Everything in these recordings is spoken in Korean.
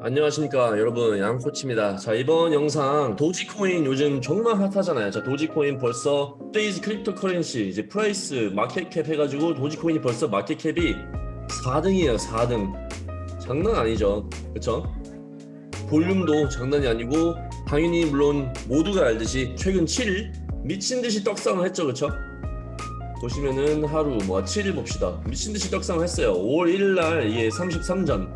안녕하십니까 여러분. 양코치입니다. 자 이번 영상 도지코인 요즘 정말 핫하잖아요. 자 도지코인 벌써 today's cryptocurrency 이제 price market cap 해가지고 도지코인이 벌써 market cap이 4등이에요 4등. 장난 아니죠. 그쵸? 볼륨도 장난이 아니고 당연히 물론 모두가 알듯이 최근 7일 미친듯이 떡상을 했죠. 그쵸? 보시면은 하루 뭐 7일 봅시다. 미친듯이 떡상을 했어요. 5월 1일날 이게 33전.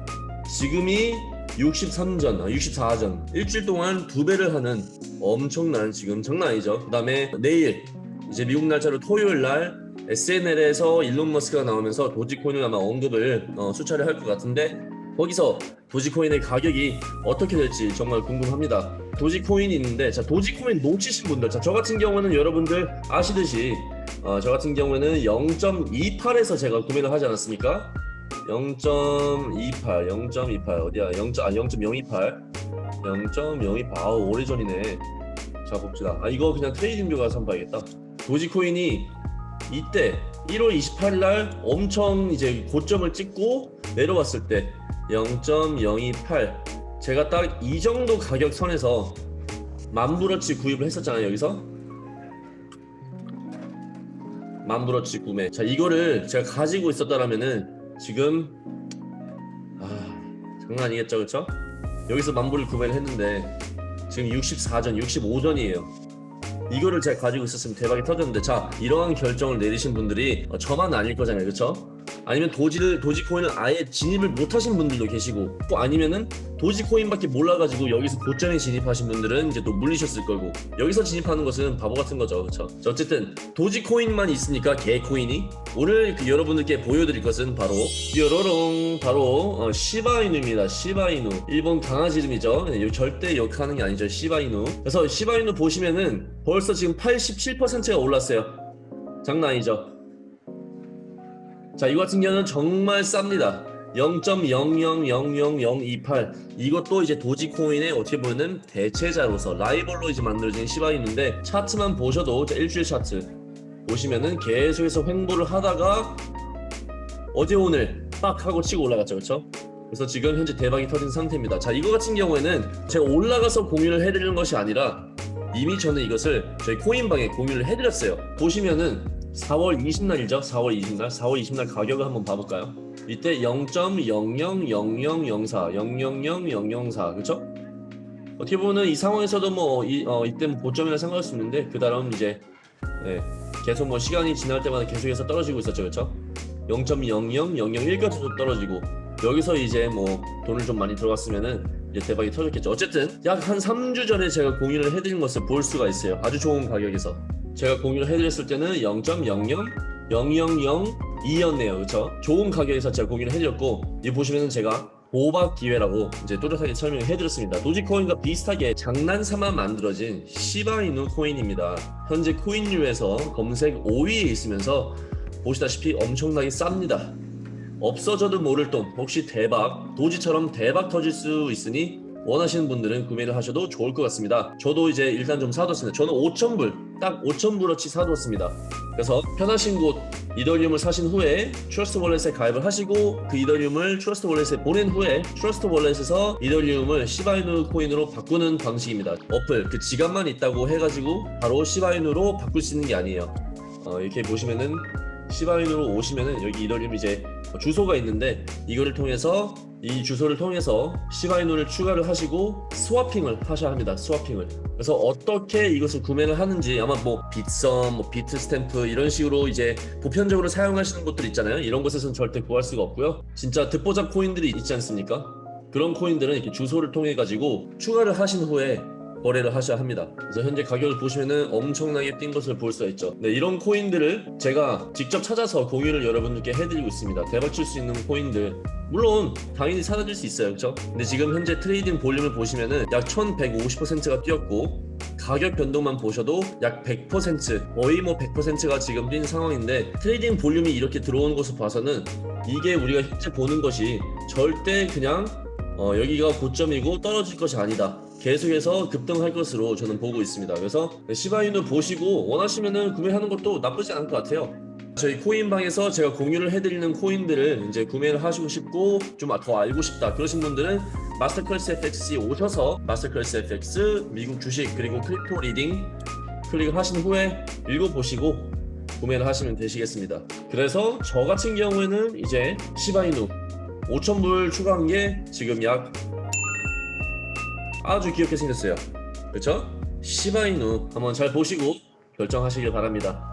지금이 63전, 아, 64전. 일주일 동안 두 배를 하는 엄청난 지금 장난 아니죠? 그 다음에 내일 이제 미국 날짜로 토요일 날 SNL에서 일론 머스크가 나오면서 도지코인을 아마 언급을 어, 수차례 할 것 같은데 거기서 도지코인의 가격이 어떻게 될지 정말 궁금합니다. 도지코인이 있는데 자 도지코인 놓치신 분들 자저 같은 경우는 여러분들 아시듯이 어, 저 같은 경우에는 0.28에서 제가 구매를 하지 않았습니까 0.28 0.28 어디야? 0. 아 0.028 0.028 아우 오래전이네. 자 봅시다. 아 이거 그냥 TradingView 가서 한번 봐야겠다. 도지코인이 이때 1월 28일 날 엄청 이제 고점을 찍고 내려왔을 때 0.028 제가 딱 이 정도 가격 선에서 만불어치 구입을 했었잖아요 여기서. 만불어치 구매. 자 이거를 제가 가지고 있었다라면은 지금 아 장난 아니겠죠 그쵸? 여기서 만불을 구매를 했는데 지금 64전 65전이에요 이거를 제가 가지고 있었으면 대박이 터졌는데 자 이러한 결정을 내리신 분들이 어, 저만 아닐 거잖아요 그쵸? 아니면 도지를 도지코인을 아예 진입을 못하신 분들도 계시고 또 아니면은 도지코인밖에 몰라가지고 여기서 고점에 진입하신 분들은 이제 또 물리셨을 거고 여기서 진입하는 것은 바보 같은 거죠. 자, 어쨌든 도지코인만 있으니까 개코인이 오늘 그 여러분들께 보여드릴 것은 바로 뾰로롱 바로 어, 시바이누입니다. 시바이누. 일본 강아지 이름이죠. 네, 절대 욕하는 게 아니죠. 시바이누. 그래서 시바이누 보시면은 벌써 지금 87%가 올랐어요. 장난 아니죠 자 이거 같은 경우는 정말 쌉니다. 0.0000028 이것도 이제 도지코인의 어떻게 보면은 대체자로서 라이벌로 이제 만들어진 시바이누인데 차트만 보셔도 일주일 차트 보시면은 계속해서 횡보를 하다가 어제 오늘 빡 하고 치고 올라갔죠. 그렇죠? 그래서 지금 현재 대박이 터진 상태입니다. 자 이거 같은 경우에는 제가 올라가서 공유를 해드리는 것이 아니라 이미 저는 이것을 저희 코인방에 공유를 해드렸어요. 보시면은 4월 20날이죠? 4월 20날? 4월 20날 가격을 한번 봐볼까요? 이때 0.000004 0000004 그쵸? 어떻게 보면 이 상황에서도 뭐 이, 어, 이때 뭐 고점이라 생각할 수 있는데 그 다음 이제 네, 계속 뭐 시간이 지날 때마다 계속해서 떨어지고 있었죠 그쵸? 0.00001까지도 떨어지고 여기서 이제 뭐 돈을 좀 많이 들어갔으면은 이제 대박이 터졌겠죠. 어쨌든 약 한 3주 전에 제가 공유를 해드린 것을 볼 수가 있어요. 아주 좋은 가격에서 제가 공유를 해드렸을 때는 0.0000002였네요. 그쵸? 좋은 가격에서 제가 공유를 해드렸고 이 보시면은 제가 보박 기회라고 이제 또렷하게 설명을 해드렸습니다. 도지코인과 비슷하게 장난삼아 만들어진 시바이누 코인입니다. 현재 코인류에서 검색 5위에 있으면서 보시다시피 엄청나게 쌉니다. 없어져도 모를 돈. 혹시 대박 도지처럼 대박 터질 수 있으니 원하시는 분들은 구매를 하셔도 좋을 것 같습니다. 저도 이제 일단 좀 사뒀습니다. 저는 5,000불 딱 5,000불어치 사뒀습니다. 그래서 편하신 곳 이더리움을 사신 후에 Trust Wallet에 가입을 하시고 그 이더리움을 Trust Wallet에 보낸 후에 Trust Wallet에서 이더리움을 시바이누 코인으로 바꾸는 방식입니다. 어플 그 지갑만 있다고 해가지고 바로 시바이누로 바꿀 수 있는 게 아니에요. 어, 이렇게 보시면은 시바이누로 오시면은 여기 이더리움 이제 주소가 있는데 이거를 통해서 이 주소를 통해서 시바이누를 추가를 하시고 swapping을 하셔야 합니다 swapping을. 그래서 어떻게 이것을 구매를 하는지 아마 뭐 빗썸, 뭐 Bitstamp 이런 식으로 이제 보편적으로 사용하시는 곳들 있잖아요. 이런 곳에서는 절대 구할 수가 없고요. 진짜 듣보잡 코인들이 있지 않습니까? 그런 코인들은 이렇게 주소를 통해 가지고 추가를 하신 후에 거래를 하셔야 합니다. 그래서 현재 가격을 보시면은 엄청나게 뛴 것을 볼 수가 있죠. 네, 이런 코인들을 제가 직접 찾아서 공유를 여러분들께 해드리고 있습니다. 대박칠 수 있는 코인들. 물론 당연히 사라질 수 있어요. 그렇죠 근데 지금 현재 trading volume을 보시면은 약 1150%가 뛰었고 가격 변동만 보셔도 약 100% 거의 뭐 100%가 지금 뛴 상황인데 trading volume이 이렇게 들어오는 것을 봐서는 이게 우리가 현재 보는 것이 절대 그냥 어, 여기가 고점이고 떨어질 것이 아니다 계속해서 급등할 것으로 저는 보고 있습니다 그래서 시바이누 보시고 원하시면은 구매하는 것도 나쁘지 않을 것 같아요 저희 코인방에서 제가 공유를 해드리는 코인들을 이제 구매를 하시고 싶고 좀 더 알고 싶다 그러신 분들은 Masterclass FX에 오셔서 Masterclass FX 미국 주식 그리고 crypto leading 클릭을 하신 후에 읽어보시고 구매를 하시면 되시겠습니다. 그래서 저 같은 경우에는 이제 시바이누 5,000불 추가한 게 지금 약 아주 귀엽게 생겼어요. 그렇죠? 시바이누 한번 잘 보시고 결정하시길 바랍니다.